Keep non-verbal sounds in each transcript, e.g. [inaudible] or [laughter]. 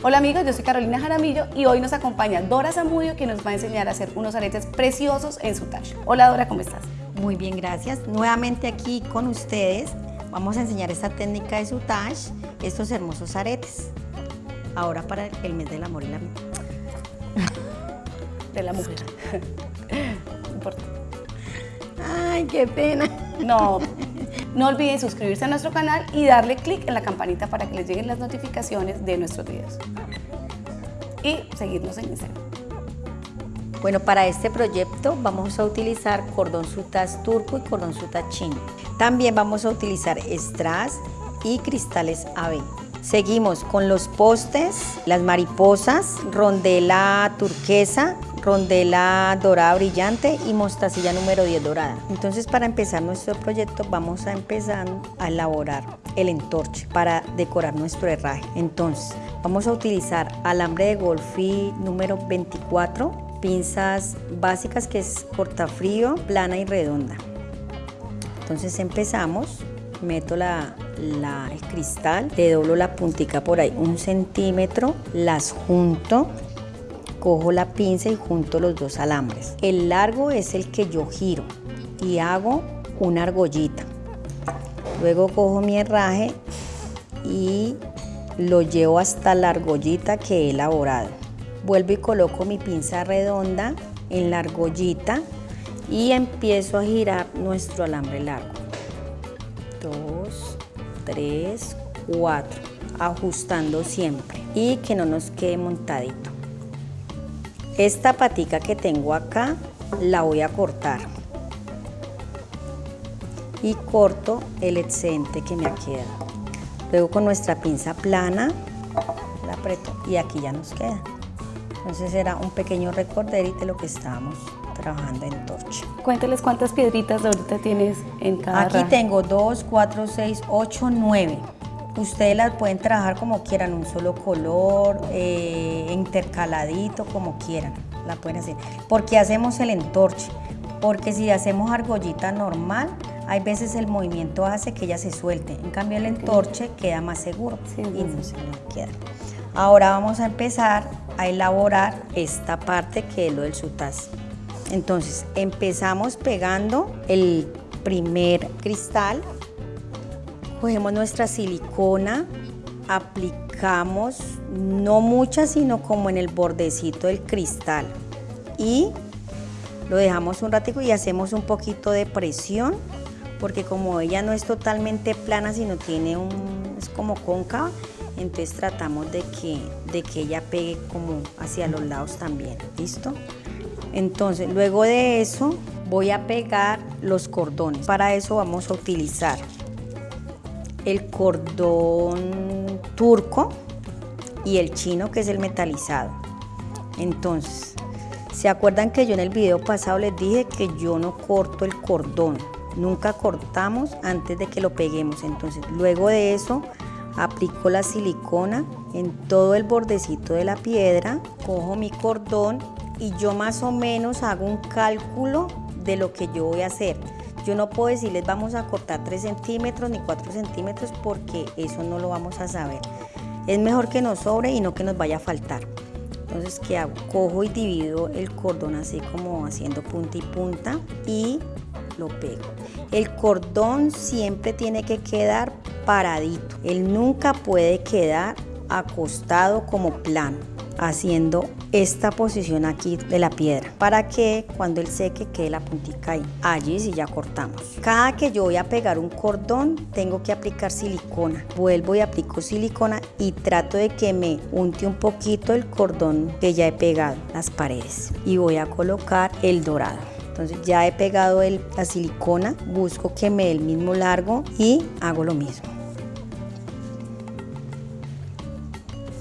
Hola amigos, yo soy Carolina Jaramillo y hoy nos acompaña Dora Zamudio que nos va a enseñar a hacer unos aretes preciosos en su. Hola Dora, ¿cómo estás? Muy bien, gracias. Nuevamente aquí con ustedes vamos a enseñar esta técnica de sutage, estos hermosos aretes. Ahora para el mes del amor y la [laughs] De la mujer. [laughs] no importa. Ay, qué pena. No, [laughs] no olviden suscribirse a nuestro canal y darle clic en la campanita para que les lleguen las notificaciones de nuestros videos. Y seguirnos en Instagram. Bueno, para este proyecto vamos a utilizar cordón sutas turco y cordón sutas chino. También vamos a utilizar strass y cristales AB. Seguimos con los postes, las mariposas, rondela turquesa, rondela dorada brillante y mostacilla número 10 dorada. Entonces para empezar nuestro proyecto vamos a empezar a elaborar el entorche para decorar nuestro herraje. Entonces vamos a utilizar alambre de golfí número 24 pinzas básicas que es cortafrío, plana y redonda. Entonces empezamos, meto la, el cristal, le doblo la puntica por ahí un centímetro, las junto, cojo la pinza y junto los dos alambres. El largo es el que yo giro y hago una argollita. Luego cojo mi herraje y lo llevo hasta la argollita que he elaborado. Vuelvo y coloco mi pinza redonda en la argollita y empiezo a girar nuestro alambre largo. Dos, tres, cuatro, ajustando siempre y que no nos quede montadito. Esta patica que tengo acá la voy a cortar y corto el excedente que me ha quedado. Luego con nuestra pinza plana la aprieto y aquí ya nos queda. Entonces era un pequeño recorderito de lo que estábamos trabajando en torche. Cuénteles cuántas piedritas de ahorita tienes en cada Aquí tengo 2, 4, 6, 8, 9. Ustedes las pueden trabajar como quieran, un solo color, eh, intercaladito, como quieran. La pueden hacer. ¿Por qué hacemos el entorche? Porque si hacemos argollita normal, hay veces el movimiento hace que ella se suelte. En cambio el entorche queda más seguro y no se nos queda. Ahora vamos a empezar a elaborar esta parte que es lo del sutaz. Entonces empezamos pegando el primer cristal, cogemos nuestra silicona, aplicamos no mucha sino como en el bordecito del cristal y lo dejamos un ratico y hacemos un poquito de presión porque como ella no es totalmente plana sino tiene un es como cóncava entonces tratamos de que, de que ella pegue como hacia los lados también, ¿listo? Entonces, luego de eso voy a pegar los cordones. Para eso vamos a utilizar el cordón turco y el chino que es el metalizado. Entonces, ¿se acuerdan que yo en el video pasado les dije que yo no corto el cordón? Nunca cortamos antes de que lo peguemos. Entonces, luego de eso aplico la silicona en todo el bordecito de la piedra, cojo mi cordón y yo más o menos hago un cálculo de lo que yo voy a hacer. Yo no puedo decirles vamos a cortar 3 centímetros ni 4 centímetros porque eso no lo vamos a saber. Es mejor que nos sobre y no que nos vaya a faltar. Entonces, ¿qué hago? Cojo y divido el cordón así como haciendo punta y punta y lo pego. El cordón siempre tiene que quedar paradito. Él nunca puede quedar acostado como plano haciendo esta posición aquí de la piedra para que cuando él seque quede la puntica ahí. Allí sí ya cortamos. Cada que yo voy a pegar un cordón tengo que aplicar silicona. Vuelvo y aplico silicona y trato de que me unte un poquito el cordón que ya he pegado las paredes y voy a colocar el dorado. Entonces ya he pegado la silicona, busco que me dé el mismo largo y hago lo mismo.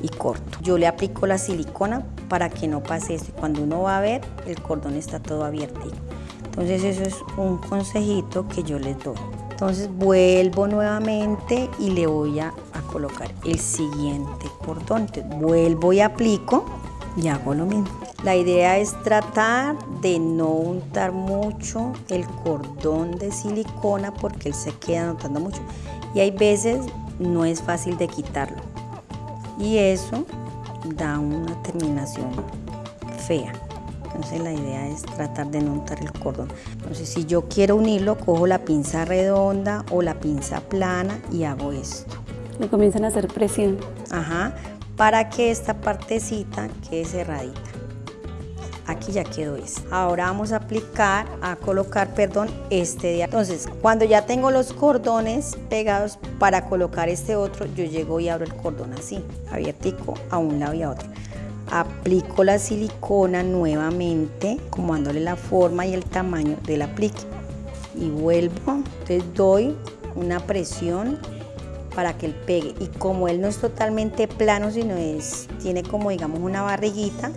Y corto. Yo le aplico la silicona para que no pase esto. Cuando uno va a ver, el cordón está todo abierto. Entonces eso es un consejito que yo les doy. Entonces vuelvo nuevamente y le voy a, colocar el siguiente cordón. Entonces vuelvo y aplico y hago lo mismo. La idea es tratar de no untar mucho el cordón de silicona porque él se queda notando mucho y hay veces no es fácil de quitarlo. y eso da una terminación fea. Entonces la idea es tratar de no untar el cordón. Entonces si yo quiero unirlo, cojo la pinza redonda o la pinza plana y hago esto. Le comienzan a hacer presión. Ajá, para que esta partecita quede cerradita. Aquí ya quedó esto. Ahora vamos a aplicar, a colocar, perdón, este de Entonces, cuando ya tengo los cordones pegados para colocar este otro, yo llego y abro el cordón así, abiertico a un lado y a otro aplico la silicona nuevamente, como dándole la forma y el tamaño del aplique. Y vuelvo, entonces doy una presión para que él pegue. Y como él no es totalmente plano, sino es, tiene como digamos una barriguita,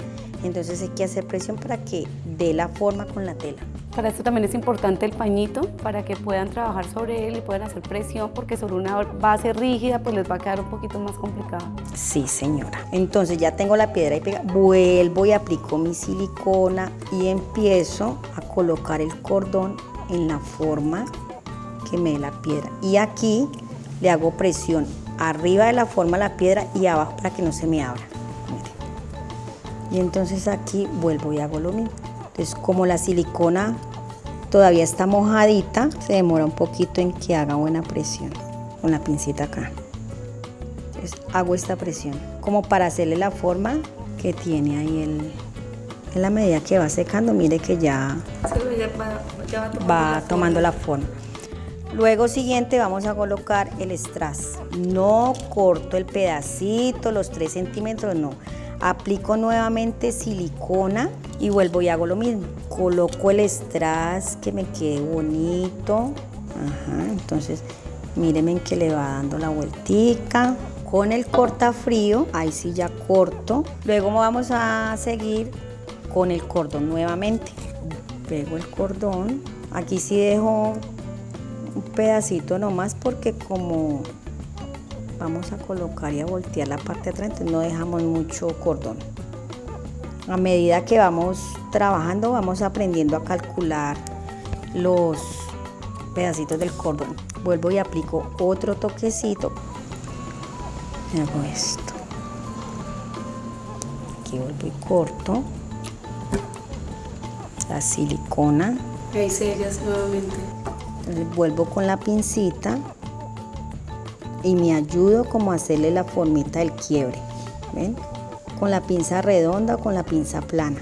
entonces hay que hacer presión para que dé la forma con la tela. Para esto también es importante el pañito, para que puedan trabajar sobre él y puedan hacer presión, porque sobre una base rígida pues les va a quedar un poquito más complicado. Sí, señora. Entonces ya tengo la piedra y pega, vuelvo y aplico mi silicona y empiezo a colocar el cordón en la forma que me dé la piedra. Y aquí le hago presión arriba de la forma la piedra y abajo para que no se me abra. Y entonces aquí vuelvo y hago lo mismo. Entonces como la silicona todavía está mojadita, se demora un poquito en que haga buena presión con la pincita acá. Entonces hago esta presión como para hacerle la forma que tiene ahí el... En la medida que va secando, mire que ya, va, tomando, la forma. Luego siguiente vamos a colocar el strass. No corto el pedacito, los 3 centímetros, no. Aplico nuevamente silicona y vuelvo y hago lo mismo. Coloco el strass que me quede bonito. entonces mírenme que le va dando la vueltica. Con el cortafrío, ahí sí ya corto. Luego vamos a seguir con el cordón nuevamente. Pego el cordón. Aquí sí dejo un pedacito nomás porque como vamos a colocar y a voltear la parte de atrás, entonces no dejamos mucho cordón. A medida que vamos trabajando, vamos aprendiendo a calcular los pedacitos del cordón. Vuelvo y aplico otro toquecito. Hago esto. Aquí vuelvo y corto la silicona. Ahí sellas nuevamente. Entonces vuelvo con la pincita y me ayudo como a hacerle la formita del quiebre. ¿Ven? Con la pinza redonda o con la pinza plana.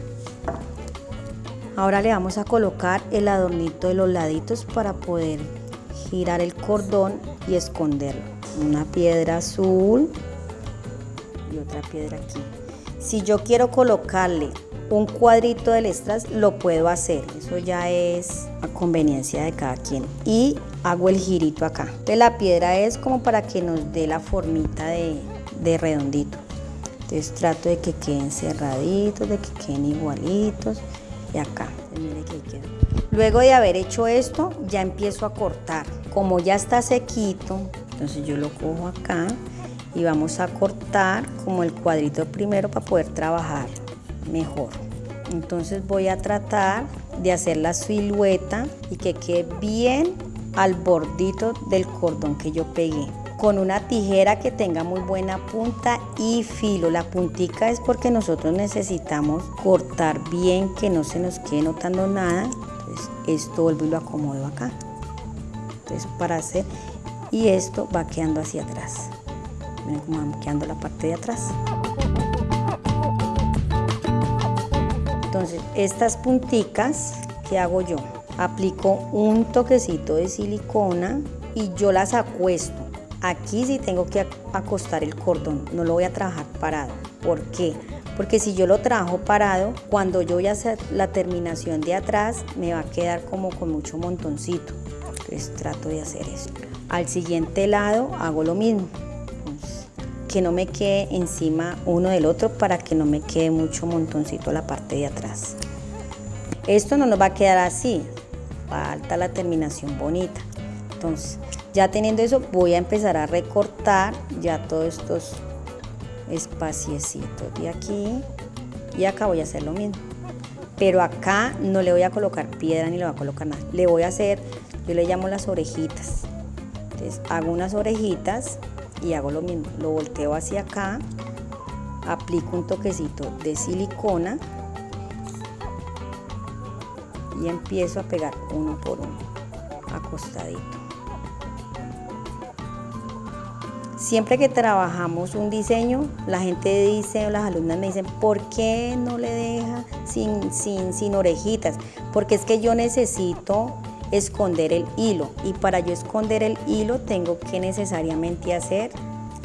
Ahora le vamos a colocar el adornito de los laditos para poder girar el cordón y esconderlo. Una piedra azul y otra piedra aquí. Si yo quiero colocarle un cuadrito del strass, lo puedo hacer. Eso ya es a conveniencia de cada quien. Y hago el girito acá. De la piedra es como para que nos dé la formita de, de redondito. Entonces trato de que queden cerraditos, de que queden igualitos. Y acá, mire que quedó. Luego de haber hecho esto, ya empiezo a cortar. Como ya está sequito, entonces yo lo cojo acá y vamos a cortar como el cuadrito primero para poder trabajar mejor. Entonces voy a tratar de hacer la silueta y que quede bien al bordito del cordón que yo pegué con una tijera que tenga muy buena punta y filo. La puntica es porque nosotros necesitamos cortar bien, que no se nos quede notando nada. Entonces esto vuelvo y lo acomodo acá. Entonces para hacer, y esto va quedando hacia atrás. Miren cómo va quedando la parte de atrás. Entonces, estas punticas, ¿qué hago yo? Aplico un toquecito de silicona y yo las acuesto. Aquí sí tengo que acostar el cordón, no lo voy a trabajar parado. ¿Por qué? Porque si yo lo trabajo parado, cuando yo voy a hacer la terminación de atrás, me va a quedar como con mucho montoncito. Entonces trato de hacer eso. Al siguiente lado hago lo mismo que no me quede encima uno del otro para que no me quede mucho montoncito la parte de atrás. Esto no nos va a quedar así, falta la terminación bonita. Entonces, ya teniendo eso, voy a empezar a recortar ya todos estos espaciecitos de aquí y acá voy a hacer lo mismo. Pero acá no le voy a colocar piedra ni le voy a colocar nada. Le voy a hacer, yo le llamo las orejitas. Entonces hago unas orejitas y hago lo mismo, lo volteo hacia acá aplico un toquecito de silicona y empiezo a pegar uno por uno, acostadito. Siempre que trabajamos un diseño, la gente dice, las alumnas me dicen, ¿por qué no le deja sin, sin, sin orejitas? Porque es que yo necesito esconder el hilo y para yo esconder el hilo tengo que necesariamente hacer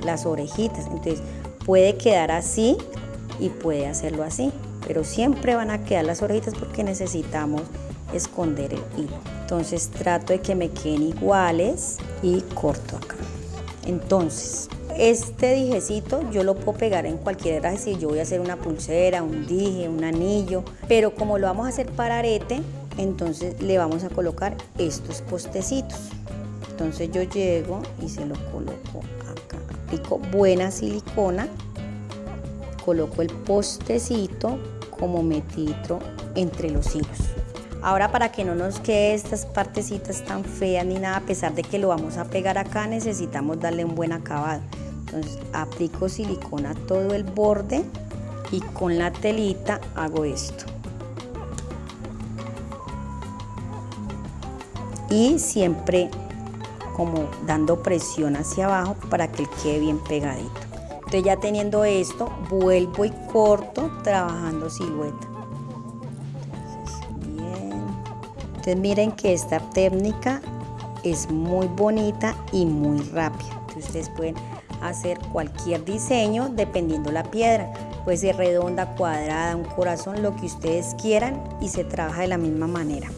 las orejitas. Entonces puede quedar así y puede hacerlo así, pero siempre van a quedar las orejitas porque necesitamos esconder el hilo. Entonces trato de que me queden iguales y corto acá. Entonces, este dijecito yo lo puedo pegar en cualquier herraje si yo voy a hacer una pulsera, un dije, un anillo, pero como lo vamos a hacer para arete, entonces le vamos a colocar estos postecitos. Entonces yo llego y se lo coloco acá. Aplico buena silicona, coloco el postecito como metitro entre los hilos. Ahora para que no nos quede estas partecitas tan feas ni nada, a pesar de que lo vamos a pegar acá, necesitamos darle un buen acabado. Entonces aplico silicona todo el borde y con la telita hago esto. Y siempre como dando presión hacia abajo para que quede bien pegadito. Entonces ya teniendo esto, vuelvo y corto trabajando silueta. Entonces miren que esta técnica es muy bonita y muy rápida. Ustedes pueden hacer cualquier diseño dependiendo la piedra. Puede ser redonda, cuadrada, un corazón, lo que ustedes quieran y se trabaja de la misma manera.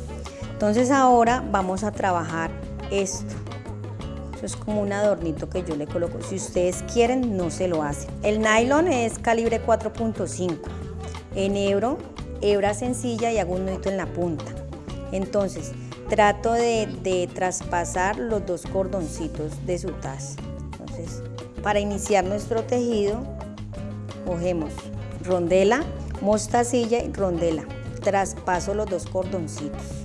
Entonces ahora vamos a trabajar esto. Eso es como un adornito que yo le coloco. Si ustedes quieren, no se lo hacen. El nylon es calibre 4.5. En hebro, hebra sencilla y hago un nudito en la punta. Entonces, trato de, traspasar los dos cordoncitos de su taza. Entonces, para iniciar nuestro tejido, cogemos rondela, mostacilla y rondela. Traspaso los dos cordoncitos.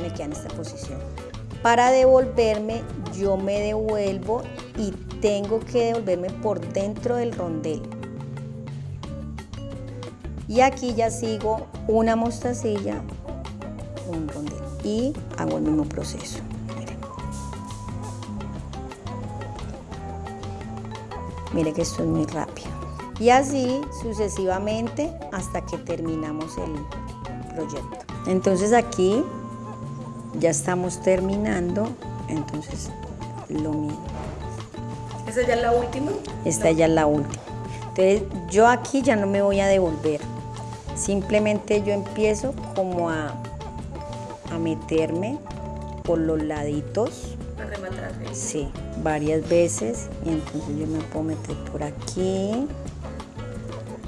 Me queda en esta posición. Para devolverme, yo me devuelvo y tengo que devolverme por dentro del rondel y aquí ya sigo una mostacilla, un rondel y hago el mismo proceso. Miren. Miren que esto es muy rápido. Y así sucesivamente hasta que terminamos el proyecto. Entonces aquí ya estamos terminando, entonces lo mismo. ¿Esa ya es la última? Esta ya es la última. Entonces yo aquí ya no me voy a devolver. Simplemente yo empiezo como a, a meterme por los laditos. A rematar. Sí, varias veces. Y entonces yo me puedo meter por aquí,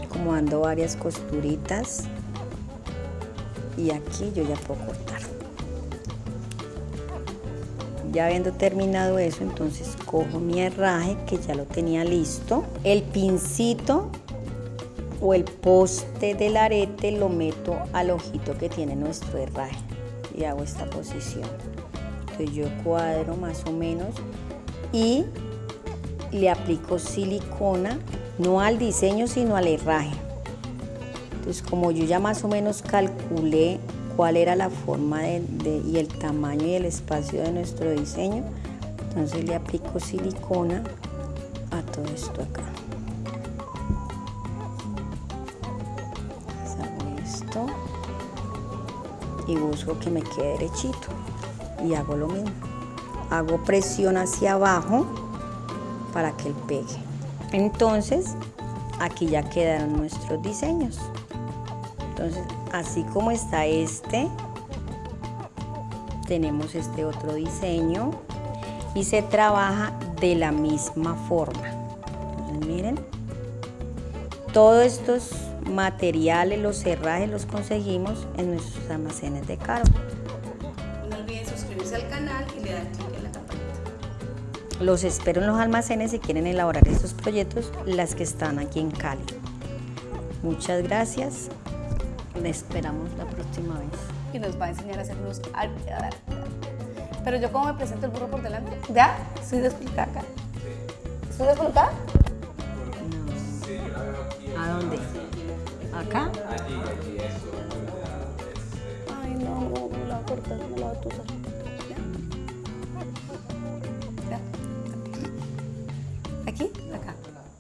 como dando varias costuritas. Y aquí yo ya puedo cortar. Ya habiendo terminado eso, entonces cojo mi herraje que ya lo tenía listo. El pincito o el poste del arete lo meto al ojito que tiene nuestro herraje y hago esta posición. Entonces yo cuadro más o menos y le aplico silicona, no al diseño sino al herraje. Entonces como yo ya más o menos calculé cuál era la forma y el tamaño y el espacio de nuestro diseño, entonces le aplico silicona a todo esto acá. y busco que me quede derechito y hago lo mismo. Hago presión hacia abajo para que él pegue. Entonces, aquí ya quedaron nuestros diseños. Entonces, así como está este, tenemos este otro diseño y se trabaja de la misma forma. Entonces, miren, todos estos materiales, los cerrajes los conseguimos en nuestros almacenes de Caro. No olviden suscribirse al canal y le dan clic en la campanita. Los espero en los almacenes si quieren elaborar estos proyectos, las que están aquí en Cali. Muchas gracias. Le esperamos la próxima vez. Y nos va a enseñar a hacer unos... Pero yo cómo me presento el burro por delante. ¿Ya? ¿Soy descolocada acá? ¿Soy? No. ¿A dónde? ¿Acá? Ay, no, no.